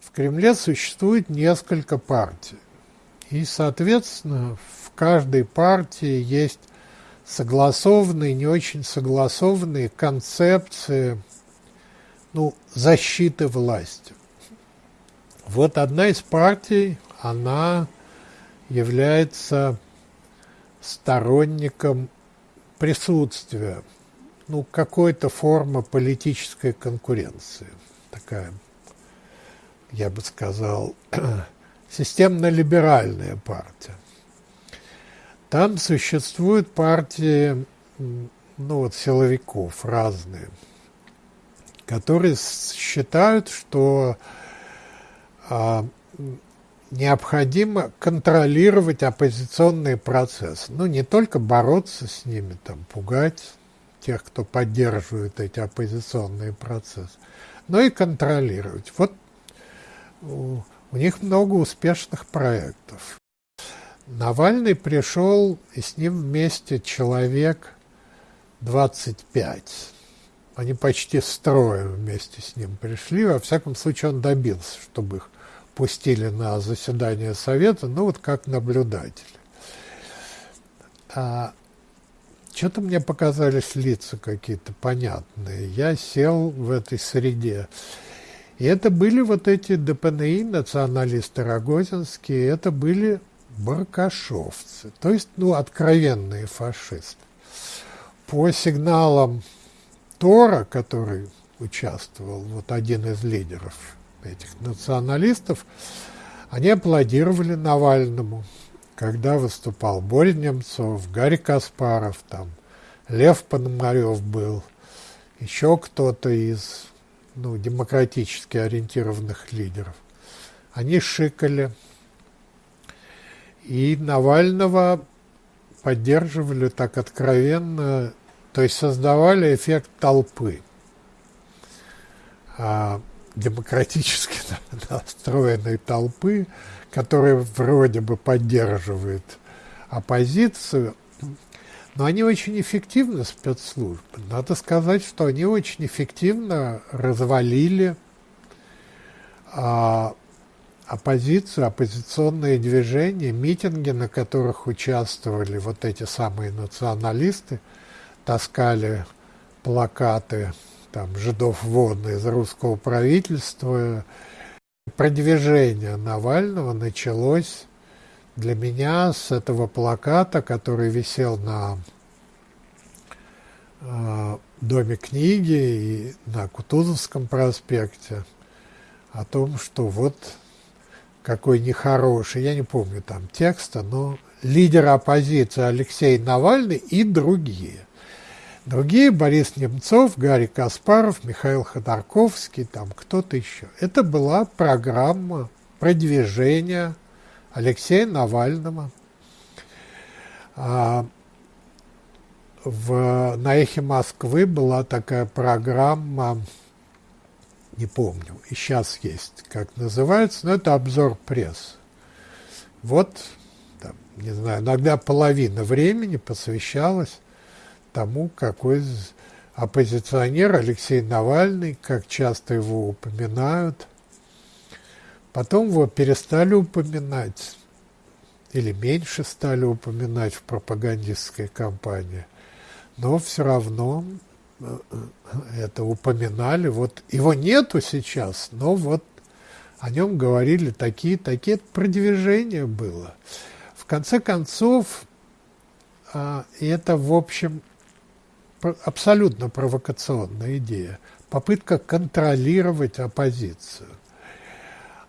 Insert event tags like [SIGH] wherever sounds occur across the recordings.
в Кремле существует несколько партий. И, соответственно, в каждой партии есть согласованные, не очень согласованные концепции ну, защиты власти. Вот одна из партий, она является сторонником присутствия, ну, какой-то формы политической конкуренции. Такая, я бы сказал, [CLEARS THROAT] системно-либеральная партия. Там существуют партии, ну вот, силовиков разные, которые считают, что а, необходимо контролировать оппозиционный процесс. Ну, не только бороться с ними, там, пугать тех, кто поддерживает эти оппозиционные процессы, но и контролировать. Вот у, у них много успешных проектов. Навальный пришел, и с ним вместе человек 25. Они почти строем вместе с ним пришли. Во всяком случае, он добился, чтобы их пустили на заседание Совета, ну вот как наблюдатели. А, Что-то мне показались лица какие-то понятные. Я сел в этой среде. И это были вот эти ДПНИ, националисты рогозинские, это были баркашовцы, то есть, ну, откровенные фашисты. По сигналам Тора, который участвовал, вот один из лидеров этих националистов, они аплодировали Навальному, когда выступал Боря Немцов, Гарри Каспаров, там, Лев Пономарев был, еще кто-то из ну, демократически ориентированных лидеров. Они шикали, и Навального поддерживали так откровенно, то есть создавали эффект толпы. А демократически [LAUGHS] настроенной толпы, которая вроде бы поддерживает оппозицию, но они очень эффективны, спецслужбы. Надо сказать, что они очень эффективно развалили а, оппозицию, оппозиционные движения, митинги, на которых участвовали вот эти самые националисты, таскали плакаты там, жидов вон из русского правительства. Продвижение Навального началось для меня с этого плаката, который висел на э, Доме книги и на Кутузовском проспекте, о том, что вот какой нехороший, я не помню там текста, но лидер оппозиции Алексей Навальный и другие. Другие – Борис Немцов, Гарри Каспаров, Михаил Ходорковский, там кто-то еще. Это была программа продвижения Алексея Навального. А в, на «Эхе Москвы» была такая программа не помню, и сейчас есть, как называется, но это обзор пресс. Вот, там, не знаю, иногда половина времени посвящалась тому, какой оппозиционер Алексей Навальный, как часто его упоминают. Потом его перестали упоминать, или меньше стали упоминать в пропагандистской кампании. Но все равно это упоминали. Вот его нету сейчас, но вот о нем говорили такие, такие продвижения было. В конце концов, а, это, в общем, абсолютно провокационная идея. Попытка контролировать оппозицию.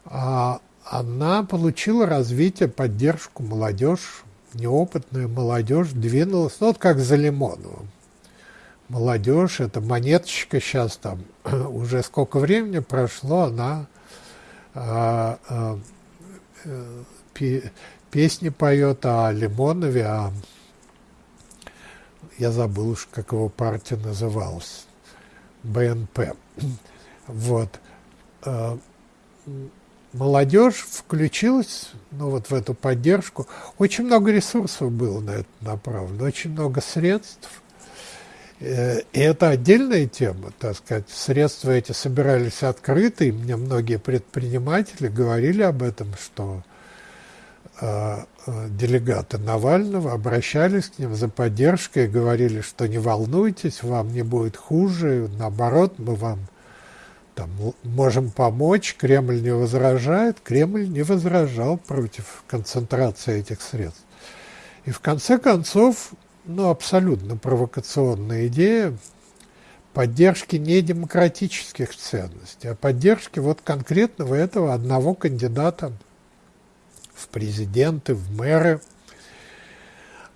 А, она получила развитие, поддержку, молодежь, неопытная молодежь двинулась, ну, вот как за Лимоновым молодежь, это монеточка сейчас там, [CLEARS THROAT] уже сколько времени прошло, она а, а, а, песни поет о Лимонове, а я забыл уж, как его партия называлась, БНП. [CLEARS THROAT] Вот. Молодежь включилась ну, вот в эту поддержку. Очень много ресурсов было на это направлено, очень много средств – Э, и это отдельная тема, так сказать. Средства эти собирались открыто, и мне многие предприниматели говорили об этом, что э, э, делегаты Навального обращались к ним за поддержкой и говорили, что не волнуйтесь, вам не будет хуже, наоборот, мы вам там, можем помочь, Кремль не возражает. Кремль не возражал против концентрации этих средств. И в конце концов ну, абсолютно провокационная идея поддержки не демократических ценностей, а поддержки вот конкретного этого одного кандидата в президенты, в мэры.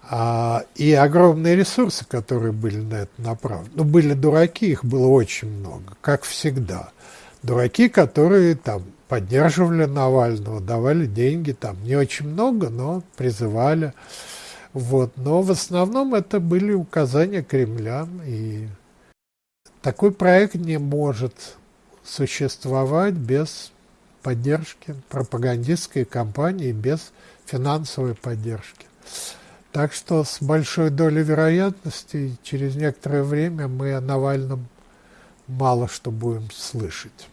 А, и огромные ресурсы, которые были на это направлены. Ну, были дураки, их было очень много, как всегда. Дураки, которые там поддерживали Навального, давали деньги, там не очень много, но призывали. Вот. Но в основном это были указания Кремля, и такой проект не может существовать без поддержки пропагандистской кампании, без финансовой поддержки. Так что с большой долей вероятности через некоторое время мы о Навальном мало что будем слышать.